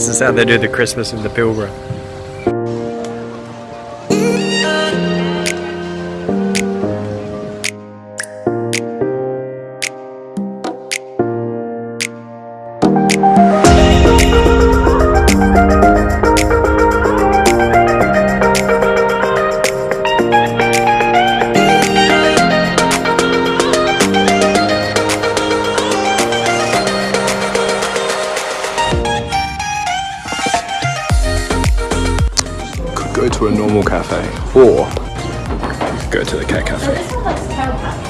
This is how they do the Christmas in the Pilbara. To a normal cafe or go to the cat cafe.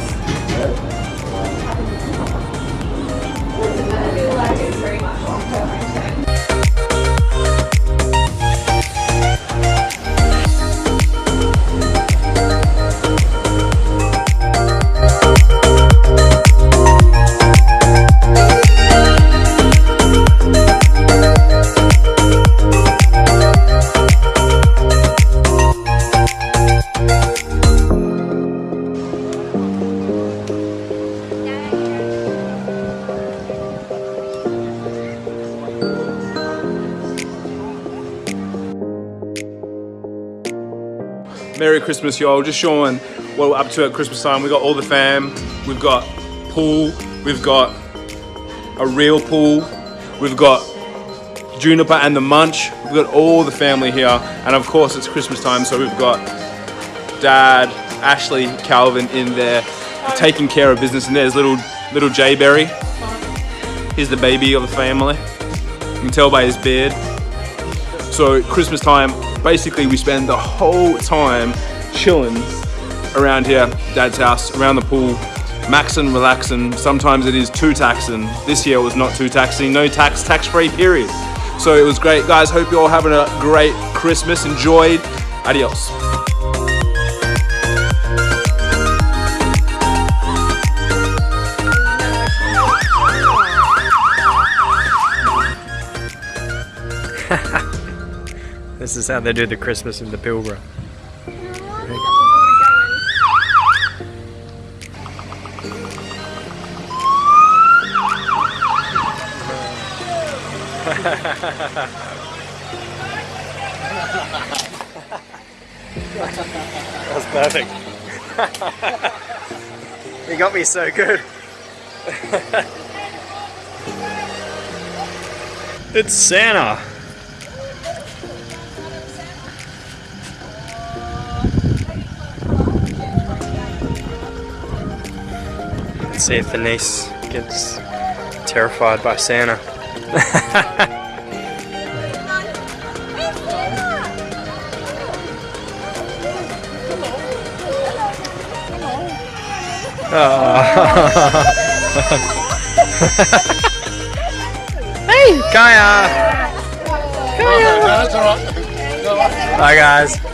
Merry Christmas, y'all. Just showing what we're up to at Christmas time. We got all the fam. We've got pool. We've got a real pool. We've got Juniper and the Munch. We've got all the family here. And of course, it's Christmas time, so we've got Dad, Ashley, Calvin in there taking care of business. And there's little little Jay Berry. He's the baby of the family. You can tell by his beard. So Christmas time, basically we spend the whole time chilling around here, Dad's house, around the pool, maxing, relaxing. Sometimes it is too taxing. This year was not too taxing. No tax, tax-free period. So it was great, guys. Hope you're all having a great Christmas. Enjoyed. Adios. This is how they do the Christmas in the Pilbara. That was perfect. you got me so good. it's Santa. See if the niece gets terrified by Santa. hey, Kaya! Kaya! Bye, guys.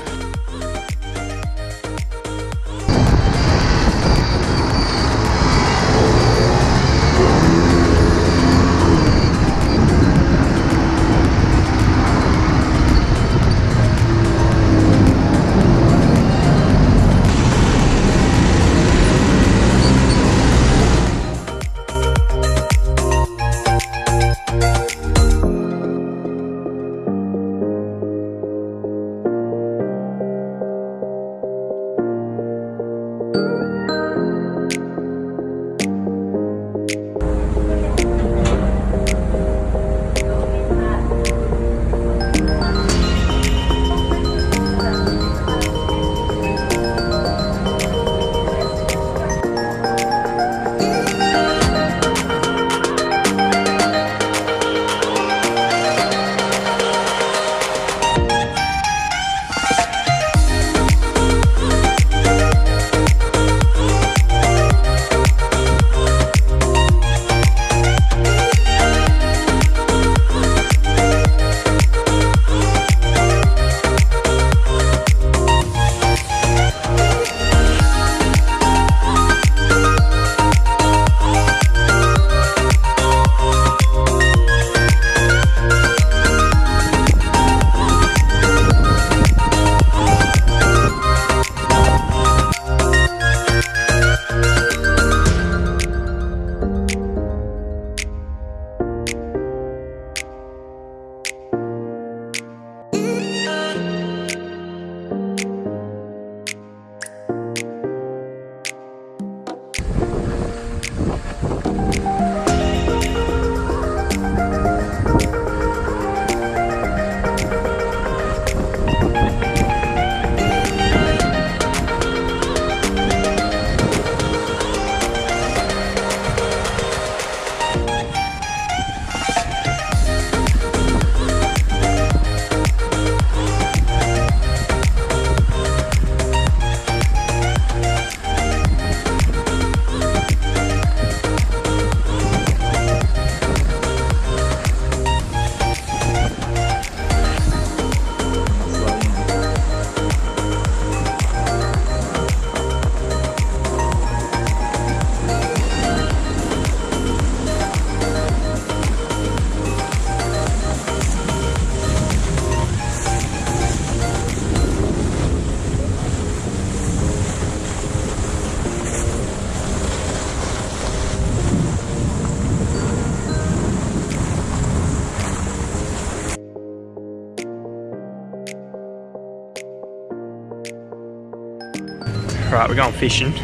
Right, we're going fishing.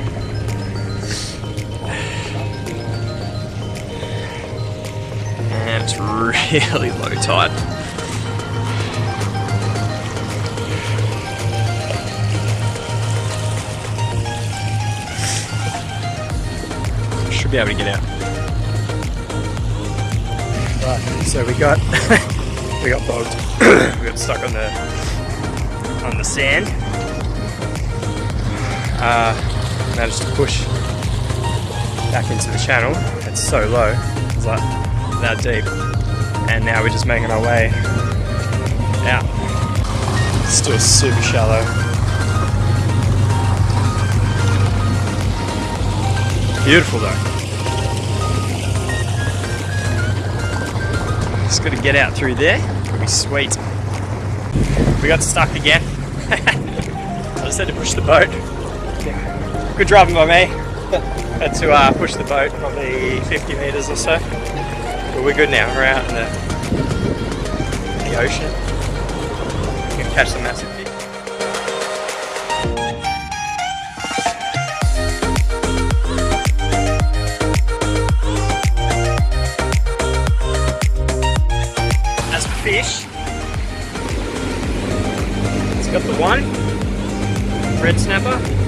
And it's really low tide. Should be able to get out. Right, so we got we got bogged. we got stuck on the on the sand uh, managed to push back into the channel. It's so low, it's like that deep. And now we're just making our way out. Still super shallow. Beautiful though. Just gotta get out through there. It'll be sweet. We got stuck again. I just had to push the boat. Good driving by me. Had to uh, push the boat probably 50 metres or so. But we're good now. We're out in the, the ocean. We can catch some massive fish. As for fish, it's got the one red snapper